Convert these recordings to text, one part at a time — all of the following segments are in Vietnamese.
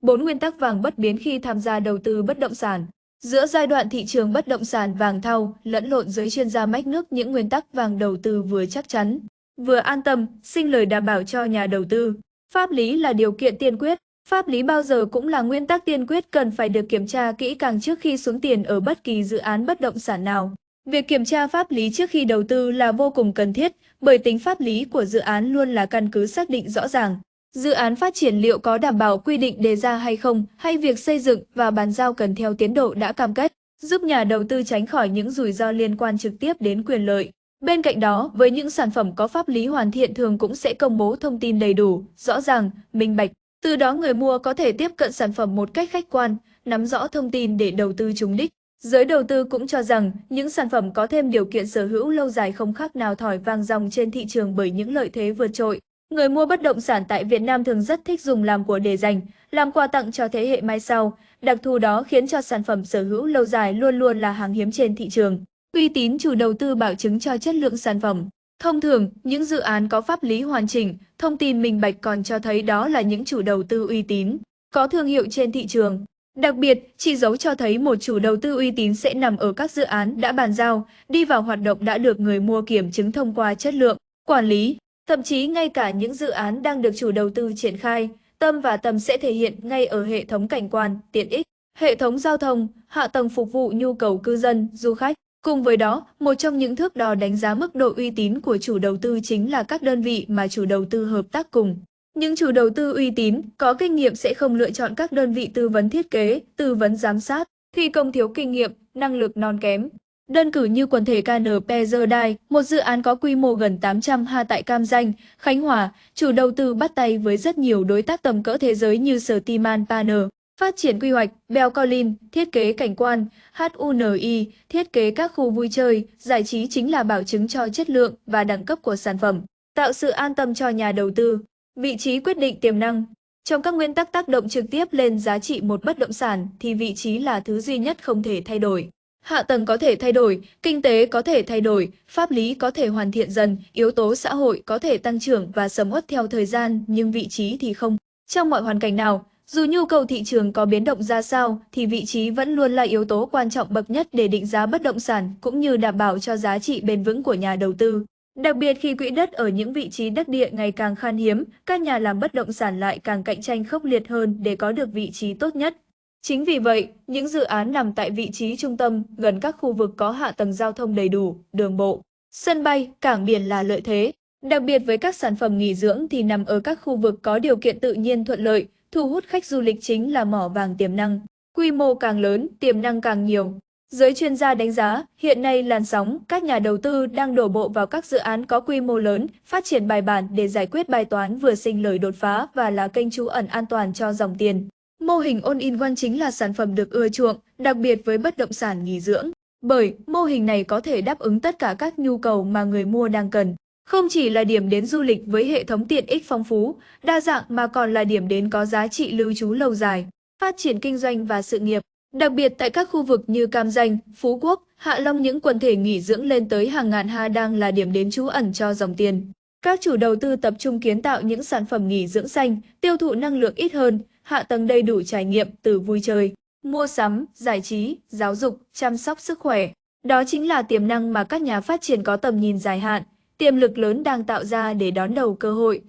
Bốn nguyên tắc vàng bất biến khi tham gia đầu tư bất động sản. Giữa giai đoạn thị trường bất động sản vàng thau, lẫn lộn giới chuyên gia mách nước những nguyên tắc vàng đầu tư vừa chắc chắn, vừa an tâm, sinh lời đảm bảo cho nhà đầu tư. Pháp lý là điều kiện tiên quyết. Pháp lý bao giờ cũng là nguyên tắc tiên quyết cần phải được kiểm tra kỹ càng trước khi xuống tiền ở bất kỳ dự án bất động sản nào. Việc kiểm tra pháp lý trước khi đầu tư là vô cùng cần thiết, bởi tính pháp lý của dự án luôn là căn cứ xác định rõ ràng. Dự án phát triển liệu có đảm bảo quy định đề ra hay không, hay việc xây dựng và bàn giao cần theo tiến độ đã cam kết, giúp nhà đầu tư tránh khỏi những rủi ro liên quan trực tiếp đến quyền lợi. Bên cạnh đó, với những sản phẩm có pháp lý hoàn thiện thường cũng sẽ công bố thông tin đầy đủ, rõ ràng, minh bạch. Từ đó người mua có thể tiếp cận sản phẩm một cách khách quan, nắm rõ thông tin để đầu tư trúng đích. Giới đầu tư cũng cho rằng những sản phẩm có thêm điều kiện sở hữu lâu dài không khác nào thỏi vàng dòng trên thị trường bởi những lợi thế vượt trội. Người mua bất động sản tại Việt Nam thường rất thích dùng làm của để dành, làm quà tặng cho thế hệ mai sau. Đặc thù đó khiến cho sản phẩm sở hữu lâu dài luôn luôn là hàng hiếm trên thị trường. Uy tín chủ đầu tư bảo chứng cho chất lượng sản phẩm. Thông thường, những dự án có pháp lý hoàn chỉnh, thông tin minh bạch còn cho thấy đó là những chủ đầu tư uy tín, có thương hiệu trên thị trường. Đặc biệt, chỉ dấu cho thấy một chủ đầu tư uy tín sẽ nằm ở các dự án đã bàn giao, đi vào hoạt động đã được người mua kiểm chứng thông qua chất lượng, quản lý, thậm chí ngay cả những dự án đang được chủ đầu tư triển khai, tâm và tầm sẽ thể hiện ngay ở hệ thống cảnh quan, tiện ích, hệ thống giao thông, hạ tầng phục vụ nhu cầu cư dân, du khách. Cùng với đó, một trong những thước đo đánh giá mức độ uy tín của chủ đầu tư chính là các đơn vị mà chủ đầu tư hợp tác cùng. Những chủ đầu tư uy tín, có kinh nghiệm sẽ không lựa chọn các đơn vị tư vấn thiết kế, tư vấn giám sát, thi công thiếu kinh nghiệm, năng lực non kém. Đơn cử như quần thể KNP Zerdai, một dự án có quy mô gần 800 ha tại Cam Danh, Khánh Hòa, chủ đầu tư bắt tay với rất nhiều đối tác tầm cỡ thế giới như Sertiman Timan Panner, phát triển quy hoạch, Bell Collin, thiết kế cảnh quan, HUNI, thiết kế các khu vui chơi, giải trí chính là bảo chứng cho chất lượng và đẳng cấp của sản phẩm, tạo sự an tâm cho nhà đầu tư. Vị trí quyết định tiềm năng Trong các nguyên tắc tác động trực tiếp lên giá trị một bất động sản thì vị trí là thứ duy nhất không thể thay đổi. Hạ tầng có thể thay đổi, kinh tế có thể thay đổi, pháp lý có thể hoàn thiện dần, yếu tố xã hội có thể tăng trưởng và sầm uất theo thời gian nhưng vị trí thì không. Trong mọi hoàn cảnh nào, dù nhu cầu thị trường có biến động ra sao thì vị trí vẫn luôn là yếu tố quan trọng bậc nhất để định giá bất động sản cũng như đảm bảo cho giá trị bền vững của nhà đầu tư. Đặc biệt khi quỹ đất ở những vị trí đất địa ngày càng khan hiếm, các nhà làm bất động sản lại càng cạnh tranh khốc liệt hơn để có được vị trí tốt nhất. Chính vì vậy, những dự án nằm tại vị trí trung tâm, gần các khu vực có hạ tầng giao thông đầy đủ, đường bộ, sân bay, cảng biển là lợi thế. Đặc biệt với các sản phẩm nghỉ dưỡng thì nằm ở các khu vực có điều kiện tự nhiên thuận lợi, thu hút khách du lịch chính là mỏ vàng tiềm năng. Quy mô càng lớn, tiềm năng càng nhiều. Giới chuyên gia đánh giá, hiện nay làn sóng, các nhà đầu tư đang đổ bộ vào các dự án có quy mô lớn, phát triển bài bản để giải quyết bài toán vừa sinh lời đột phá và là kênh trú ẩn an toàn cho dòng tiền. Mô hình all-in-one chính là sản phẩm được ưa chuộng, đặc biệt với bất động sản nghỉ dưỡng. Bởi mô hình này có thể đáp ứng tất cả các nhu cầu mà người mua đang cần. Không chỉ là điểm đến du lịch với hệ thống tiện ích phong phú, đa dạng mà còn là điểm đến có giá trị lưu trú lâu dài, phát triển kinh doanh và sự nghiệp. Đặc biệt tại các khu vực như Cam Danh, Phú Quốc, Hạ Long những quần thể nghỉ dưỡng lên tới hàng ngàn ha đang là điểm đến trú ẩn cho dòng tiền. Các chủ đầu tư tập trung kiến tạo những sản phẩm nghỉ dưỡng xanh, tiêu thụ năng lượng ít hơn, hạ tầng đầy đủ trải nghiệm từ vui chơi, mua sắm, giải trí, giáo dục, chăm sóc sức khỏe. Đó chính là tiềm năng mà các nhà phát triển có tầm nhìn dài hạn, tiềm lực lớn đang tạo ra để đón đầu cơ hội.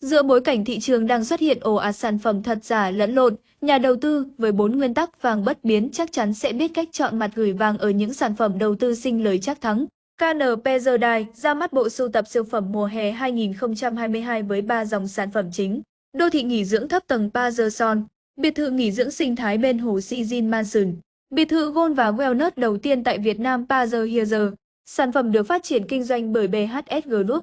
Giữa bối cảnh thị trường đang xuất hiện ồ ạt sản phẩm thật giả lẫn lộn, nhà đầu tư với bốn nguyên tắc vàng bất biến chắc chắn sẽ biết cách chọn mặt gửi vàng ở những sản phẩm đầu tư sinh lời chắc thắng. KNP Zerdai ra mắt bộ sưu tập siêu phẩm mùa hè 2022 với 3 dòng sản phẩm chính. Đô thị nghỉ dưỡng thấp tầng Pazerson, biệt thự nghỉ dưỡng sinh thái bên hồ Sijin Mansion, biệt thự Gold và Wellness đầu tiên tại Việt Nam Pazer Sản phẩm được phát triển kinh doanh bởi BHS Group.